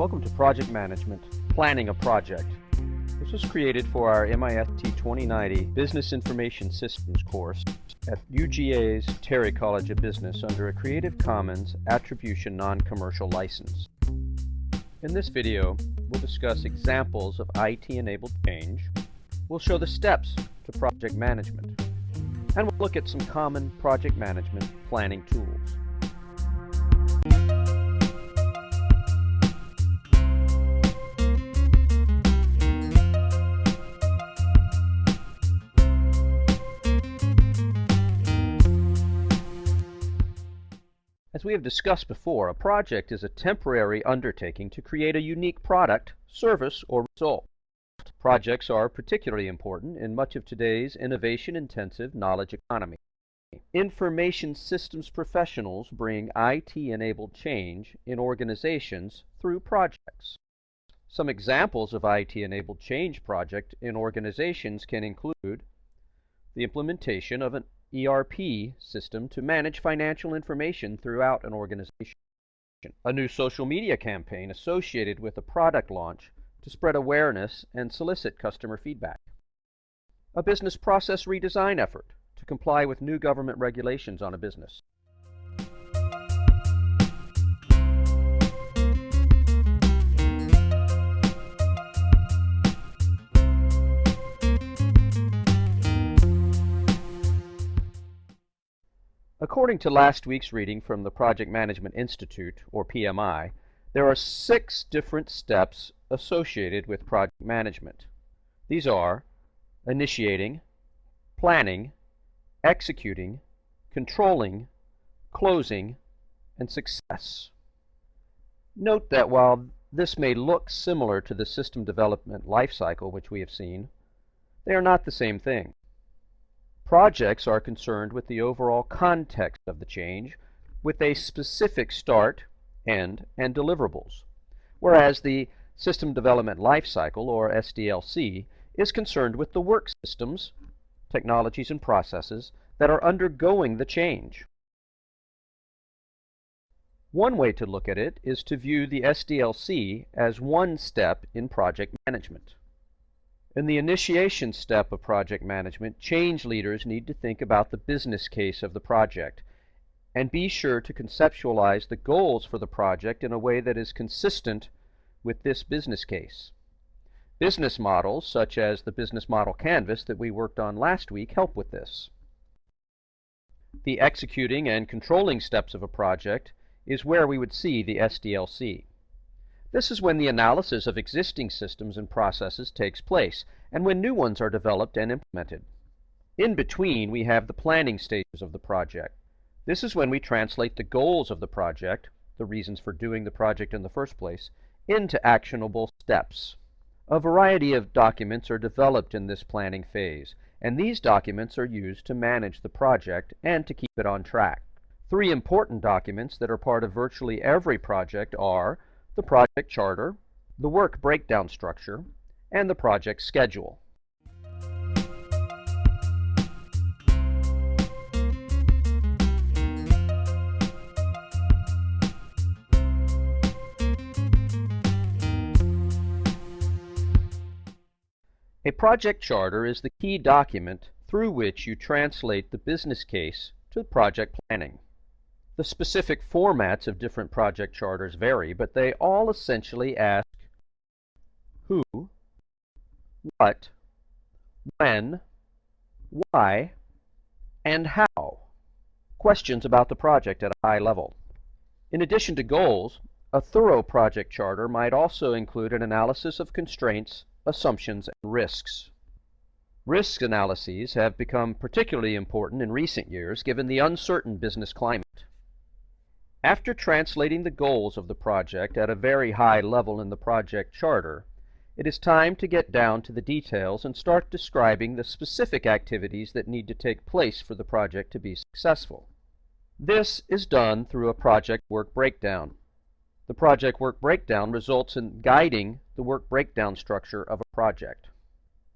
Welcome to Project Management, Planning a Project. This was created for our MIST 2090 Business Information Systems course at UGA's Terry College of Business under a Creative Commons Attribution Non-Commercial License. In this video, we'll discuss examples of IT-enabled change, we'll show the steps to project management, and we'll look at some common project management planning tools. As we have discussed before, a project is a temporary undertaking to create a unique product, service, or result. Projects are particularly important in much of today's innovation-intensive knowledge economy. Information systems professionals bring IT-enabled change in organizations through projects. Some examples of IT-enabled change project in organizations can include the implementation of an ERP system to manage financial information throughout an organization. A new social media campaign associated with a product launch to spread awareness and solicit customer feedback. A business process redesign effort to comply with new government regulations on a business. According to last week's reading from the Project Management Institute, or PMI, there are six different steps associated with project management. These are initiating, planning, executing, controlling, closing, and success. Note that while this may look similar to the system development lifecycle which we have seen, they are not the same thing. Projects are concerned with the overall context of the change, with a specific start, end, and deliverables, whereas the System Development Lifecycle, or SDLC, is concerned with the work systems, technologies, and processes that are undergoing the change. One way to look at it is to view the SDLC as one step in project management. In the initiation step of project management, change leaders need to think about the business case of the project and be sure to conceptualize the goals for the project in a way that is consistent with this business case. Business models, such as the business model canvas that we worked on last week, help with this. The executing and controlling steps of a project is where we would see the SDLC. This is when the analysis of existing systems and processes takes place, and when new ones are developed and implemented. In between, we have the planning stages of the project. This is when we translate the goals of the project, the reasons for doing the project in the first place, into actionable steps. A variety of documents are developed in this planning phase, and these documents are used to manage the project and to keep it on track. Three important documents that are part of virtually every project are the project charter, the work breakdown structure, and the project schedule. A project charter is the key document through which you translate the business case to project planning. The specific formats of different project charters vary, but they all essentially ask who, what, when, why, and how. Questions about the project at a high level. In addition to goals, a thorough project charter might also include an analysis of constraints, assumptions, and risks. Risk analyses have become particularly important in recent years given the uncertain business climate. After translating the goals of the project at a very high level in the project charter, it is time to get down to the details and start describing the specific activities that need to take place for the project to be successful. This is done through a project work breakdown. The project work breakdown results in guiding the work breakdown structure of a project.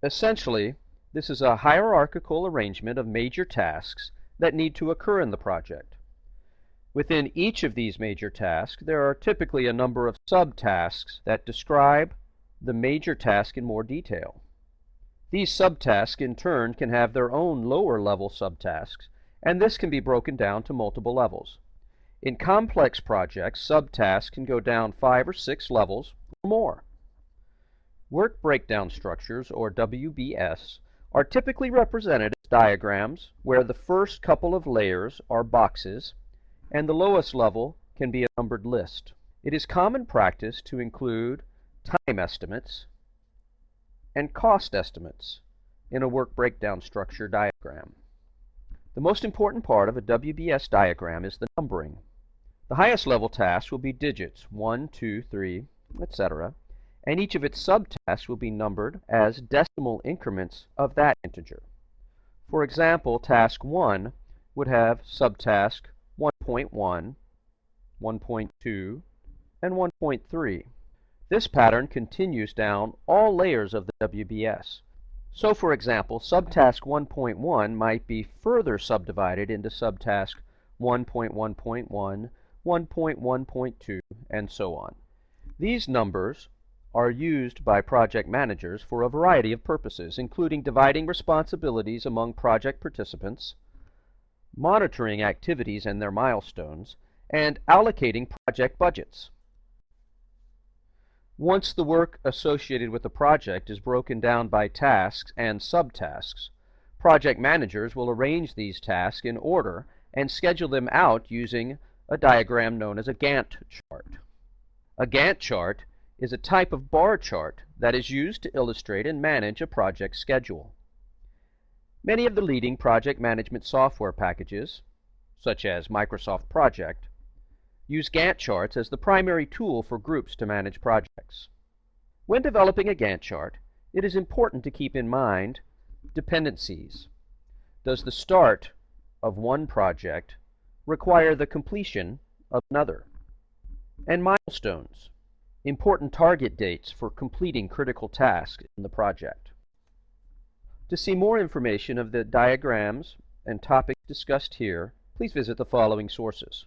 Essentially, this is a hierarchical arrangement of major tasks that need to occur in the project. Within each of these major tasks, there are typically a number of subtasks that describe the major task in more detail. These subtasks in turn can have their own lower level subtasks, and this can be broken down to multiple levels. In complex projects, subtasks can go down five or six levels or more. Work breakdown structures, or WBS, are typically represented as diagrams where the first couple of layers are boxes and the lowest level can be a numbered list. It is common practice to include time estimates and cost estimates in a work breakdown structure diagram. The most important part of a WBS diagram is the numbering. The highest level tasks will be digits 1, 2, 3, etc., and each of its subtasks will be numbered as decimal increments of that integer. For example, task 1 would have subtask 1.1, 1.2, and 1.3. This pattern continues down all layers of the WBS. So for example, subtask 1.1 might be further subdivided into subtask 1.1.1, 1.1.2, and so on. These numbers are used by project managers for a variety of purposes, including dividing responsibilities among project participants, monitoring activities and their milestones, and allocating project budgets. Once the work associated with the project is broken down by tasks and subtasks, project managers will arrange these tasks in order and schedule them out using a diagram known as a Gantt chart. A Gantt chart is a type of bar chart that is used to illustrate and manage a project schedule. Many of the leading project management software packages, such as Microsoft Project, use Gantt charts as the primary tool for groups to manage projects. When developing a Gantt chart, it is important to keep in mind dependencies. Does the start of one project require the completion of another? And milestones, important target dates for completing critical tasks in the project. To see more information of the diagrams and topics discussed here, please visit the following sources.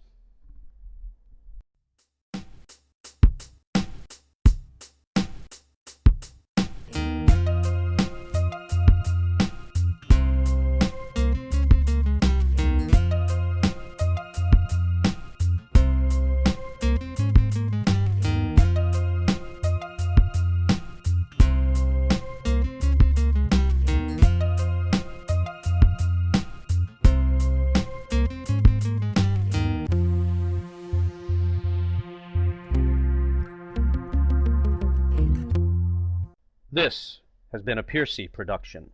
This has been a Piercy production.